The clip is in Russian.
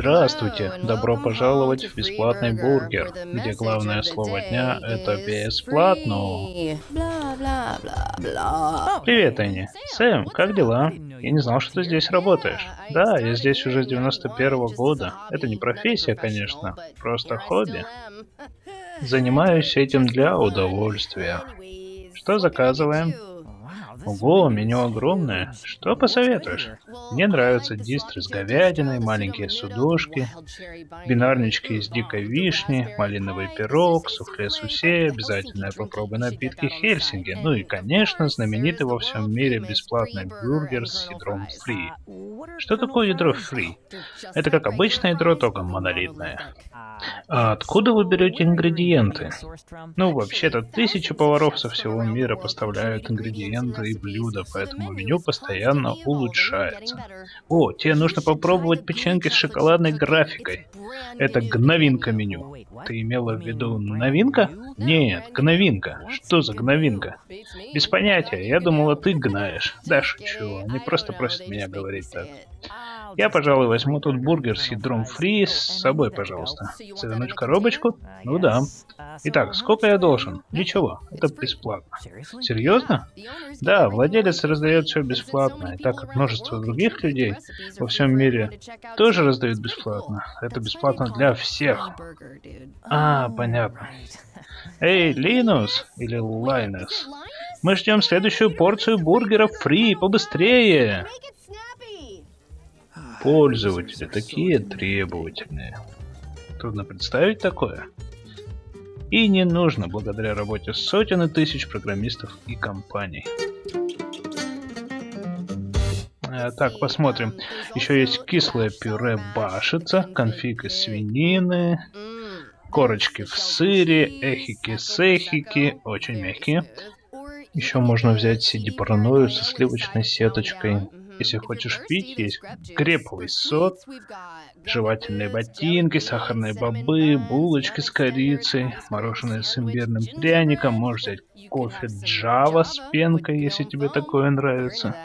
Здравствуйте! Добро пожаловать в бесплатный бургер, где главное слово дня — это бесплатно. Привет, Энни. Сэм, как дела? Я не знал, что ты здесь работаешь. Да, я здесь уже с 91 -го года. Это не профессия, конечно, просто хобби. Занимаюсь этим для удовольствия. Что заказываем? Ого, меню огромное. Что посоветуешь? Мне нравятся дистры с говядиной, маленькие судушки, бинарнички из дикой вишни, малиновый пирог, суфле сусе, обязательно попробуй напитки Хельсинги, ну и, конечно, знаменитый во всем мире бесплатный бюргер с ядром фри. Что такое ядро фри? Это как обычное ядро, только монолитное. А откуда вы берете ингредиенты? Ну, вообще-то, тысячи поваров со всего мира поставляют ингредиенты и блюда, поэтому меню постоянно улучшается. О, тебе нужно попробовать печеньки с шоколадной графикой. Это гновинка меню. Ты имела в виду новинка? Нет, гновинка. Что за гновинка? Без понятия, я думала, ты гнаешь. Да, шучу, они просто просят меня говорить так. Я, пожалуй, возьму тут бургер с ядром фри с собой, пожалуйста. Завернуть коробочку? Ну да. Итак, сколько я должен? Ничего, это бесплатно. Серьезно? Да, владелец раздает все бесплатно, и так как множество других людей во всем мире тоже раздают бесплатно, это бесплатно для всех. А, понятно. Эй, Линус или Лайнус, мы ждем следующую порцию бургеров фри, побыстрее! Пользователи такие требовательные. Трудно представить такое. И не нужно благодаря работе сотен и тысяч программистов и компаний. А, так, посмотрим. Еще есть кислое пюре башица, конфиг из свинины, корочки в сыре, эхики-сехики, очень мягкие. Еще можно взять сиди со сливочной сеточкой. Если хочешь пить, есть греповый сок, жевательные ботинки, сахарные бобы, булочки с корицей, мороженое с имбирным пряником, можешь взять кофе Java с пенкой, если тебе такое нравится.